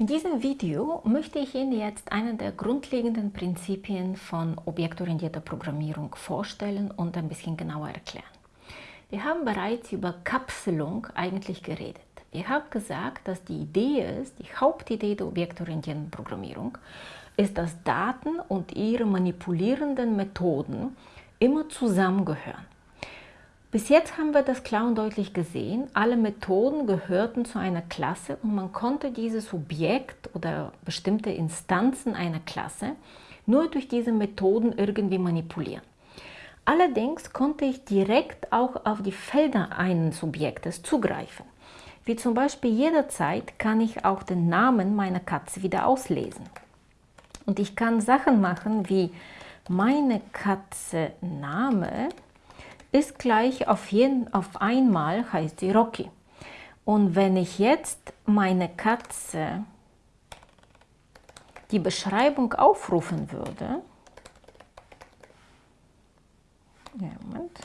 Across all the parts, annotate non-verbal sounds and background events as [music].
In diesem Video möchte ich Ihnen jetzt einen der grundlegenden Prinzipien von objektorientierter Programmierung vorstellen und ein bisschen genauer erklären. Wir haben bereits über Kapselung eigentlich geredet. Wir haben gesagt, dass die Idee ist, die Hauptidee der objektorientierten Programmierung ist, dass Daten und ihre manipulierenden Methoden immer zusammengehören. Bis jetzt haben wir das klar und deutlich gesehen. Alle Methoden gehörten zu einer Klasse und man konnte dieses Objekt oder bestimmte Instanzen einer Klasse nur durch diese Methoden irgendwie manipulieren. Allerdings konnte ich direkt auch auf die Felder eines Objektes zugreifen. Wie zum Beispiel jederzeit kann ich auch den Namen meiner Katze wieder auslesen. Und ich kann Sachen machen wie meine Katze Name ist gleich auf, jeden, auf einmal heißt sie Rocky. Und wenn ich jetzt meine Katze die Beschreibung aufrufen würde, ja, Moment.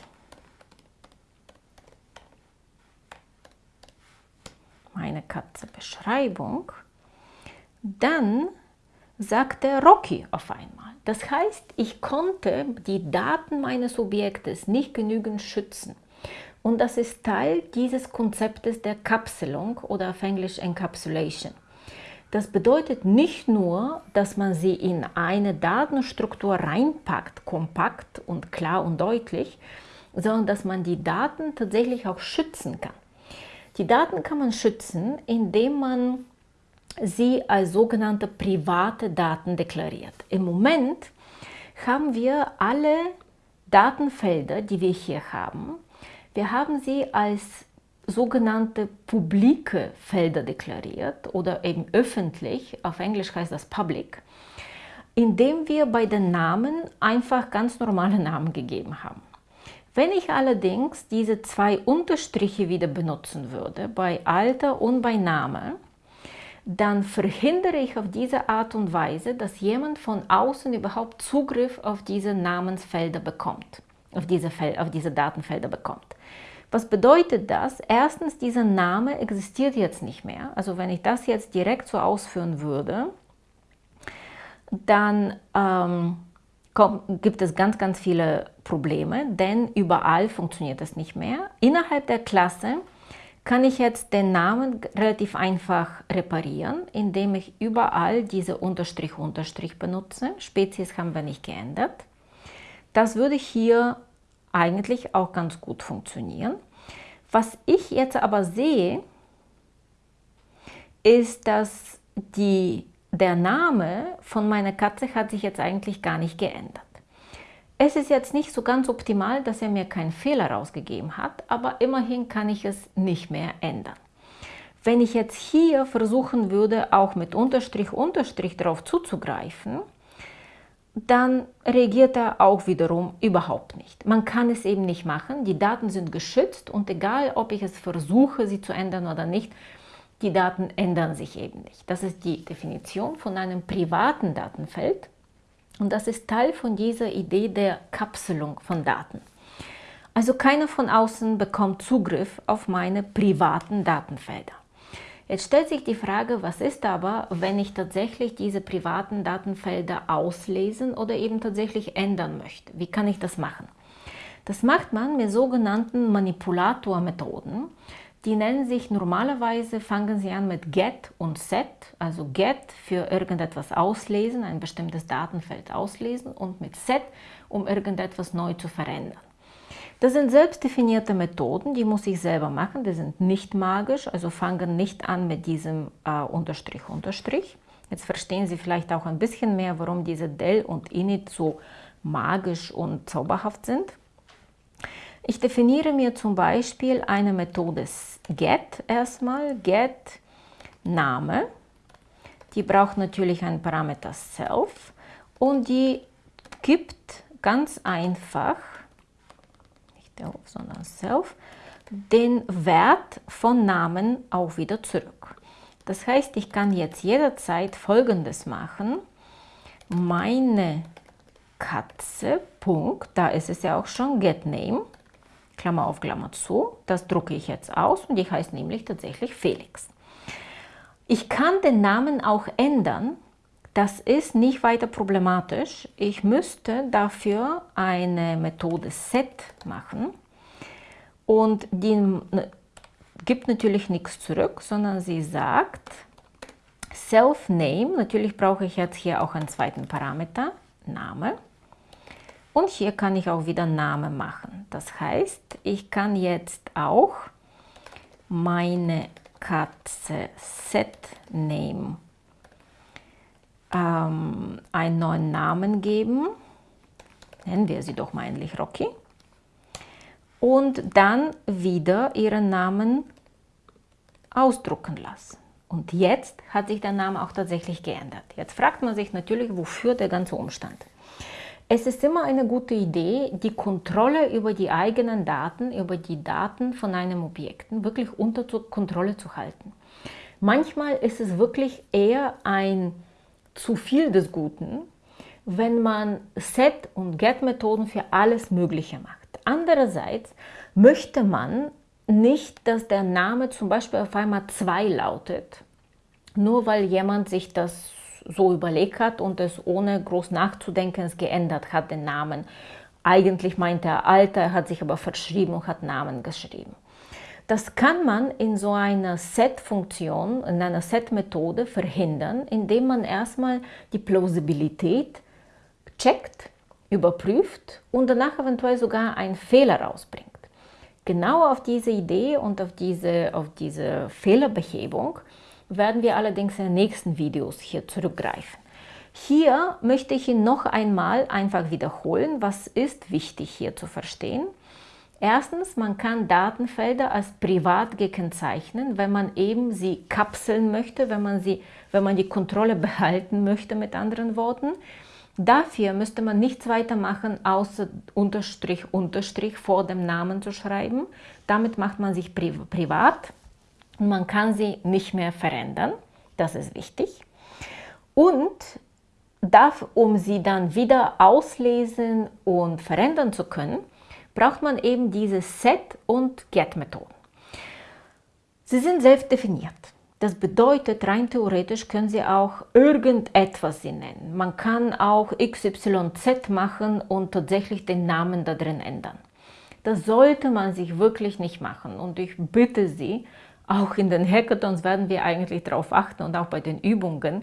meine Katze Beschreibung, dann sagt er Rocky auf einmal. Das heißt, ich konnte die Daten meines Objektes nicht genügend schützen. Und das ist Teil dieses Konzeptes der Kapselung oder auf Englisch Encapsulation. Das bedeutet nicht nur, dass man sie in eine Datenstruktur reinpackt, kompakt und klar und deutlich, sondern dass man die Daten tatsächlich auch schützen kann. Die Daten kann man schützen, indem man sie als sogenannte private Daten deklariert. Im Moment haben wir alle Datenfelder, die wir hier haben, wir haben sie als sogenannte publike Felder deklariert oder eben öffentlich, auf Englisch heißt das public, indem wir bei den Namen einfach ganz normale Namen gegeben haben. Wenn ich allerdings diese zwei Unterstriche wieder benutzen würde, bei Alter und bei Name, dann verhindere ich auf diese Art und Weise, dass jemand von außen überhaupt Zugriff auf diese Namensfelder bekommt, auf diese, Fel auf diese Datenfelder bekommt. Was bedeutet das? Erstens, dieser Name existiert jetzt nicht mehr. Also wenn ich das jetzt direkt so ausführen würde, dann ähm, kommt, gibt es ganz, ganz viele Probleme, denn überall funktioniert das nicht mehr. Innerhalb der Klasse kann ich jetzt den Namen relativ einfach reparieren, indem ich überall diese Unterstrich, Unterstrich benutze. Spezies haben wir nicht geändert. Das würde hier eigentlich auch ganz gut funktionieren. Was ich jetzt aber sehe, ist, dass die, der Name von meiner Katze hat sich jetzt eigentlich gar nicht geändert. Es ist jetzt nicht so ganz optimal, dass er mir keinen Fehler rausgegeben hat, aber immerhin kann ich es nicht mehr ändern. Wenn ich jetzt hier versuchen würde, auch mit Unterstrich, Unterstrich darauf zuzugreifen, dann reagiert er auch wiederum überhaupt nicht. Man kann es eben nicht machen, die Daten sind geschützt und egal, ob ich es versuche, sie zu ändern oder nicht, die Daten ändern sich eben nicht. Das ist die Definition von einem privaten Datenfeld und das ist Teil von dieser Idee der Kapselung von Daten. Also keiner von außen bekommt Zugriff auf meine privaten Datenfelder. Jetzt stellt sich die Frage, was ist aber, wenn ich tatsächlich diese privaten Datenfelder auslesen oder eben tatsächlich ändern möchte? Wie kann ich das machen? Das macht man mit sogenannten Manipulatormethoden. Die nennen sich normalerweise, fangen sie an mit get und set, also get für irgendetwas auslesen, ein bestimmtes Datenfeld auslesen und mit set, um irgendetwas neu zu verändern. Das sind selbstdefinierte Methoden, die muss ich selber machen, die sind nicht magisch, also fangen nicht an mit diesem äh, Unterstrich, Unterstrich. Jetzt verstehen Sie vielleicht auch ein bisschen mehr, warum diese del und init so magisch und zauberhaft sind. Ich definiere mir zum Beispiel eine Methode get erstmal, get Name. Die braucht natürlich einen Parameter self und die gibt ganz einfach, nicht der Hof, sondern self, den Wert von Namen auch wieder zurück. Das heißt, ich kann jetzt jederzeit folgendes machen. Meine Katze, Punkt, da ist es ja auch schon getName Klammer auf Klammer zu. Das drucke ich jetzt aus und die heißt nämlich tatsächlich Felix. Ich kann den Namen auch ändern. Das ist nicht weiter problematisch. Ich müsste dafür eine Methode set machen und die gibt natürlich nichts zurück, sondern sie sagt Self-Name. Natürlich brauche ich jetzt hier auch einen zweiten Parameter, Name. Und hier kann ich auch wieder Name machen. Das heißt, ich kann jetzt auch meine Katze Set Name ähm, einen neuen Namen geben. Nennen wir sie doch mal endlich Rocky. Und dann wieder ihren Namen ausdrucken lassen. Und jetzt hat sich der Name auch tatsächlich geändert. Jetzt fragt man sich natürlich, wofür der ganze Umstand. Es ist immer eine gute Idee, die Kontrolle über die eigenen Daten, über die Daten von einem Objekt wirklich unter Kontrolle zu halten. Manchmal ist es wirklich eher ein zu viel des Guten, wenn man Set- und Get-Methoden für alles Mögliche macht. Andererseits möchte man nicht, dass der Name zum Beispiel auf einmal 2 lautet, nur weil jemand sich das so überlegt hat und es ohne groß nachzudenken geändert hat, den Namen. Eigentlich meinte er Alter, er hat sich aber verschrieben und hat Namen geschrieben. Das kann man in so einer Set-Funktion, in einer Set-Methode verhindern, indem man erstmal die Plausibilität checkt, überprüft und danach eventuell sogar einen Fehler rausbringt. Genau auf diese Idee und auf diese, auf diese Fehlerbehebung werden wir allerdings in den nächsten Videos hier zurückgreifen. Hier möchte ich Ihnen noch einmal einfach wiederholen, was ist wichtig hier zu verstehen. Erstens, man kann Datenfelder als privat gekennzeichnen, wenn man eben sie kapseln möchte, wenn man, sie, wenn man die Kontrolle [laughs] behalten möchte, mit anderen Worten. Dafür müsste man nichts weiter machen, außer Unterstrich, Unterstrich vor dem Namen zu schreiben. Damit macht man sich privat und man kann sie nicht mehr verändern. Das ist wichtig. Und darf, um sie dann wieder auslesen und verändern zu können, braucht man eben diese Set- und Get-Methoden. Sie sind selbst definiert. Das bedeutet, rein theoretisch können Sie auch irgendetwas sie nennen. Man kann auch XYZ machen und tatsächlich den Namen da drin ändern. Das sollte man sich wirklich nicht machen und ich bitte Sie, auch in den Hackathons werden wir eigentlich darauf achten und auch bei den Übungen,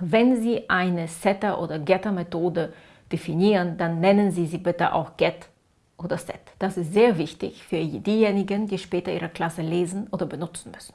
wenn Sie eine Setter- oder Getter-Methode definieren, dann nennen Sie sie bitte auch Get oder Set. Das ist sehr wichtig für diejenigen, die später ihre Klasse lesen oder benutzen müssen.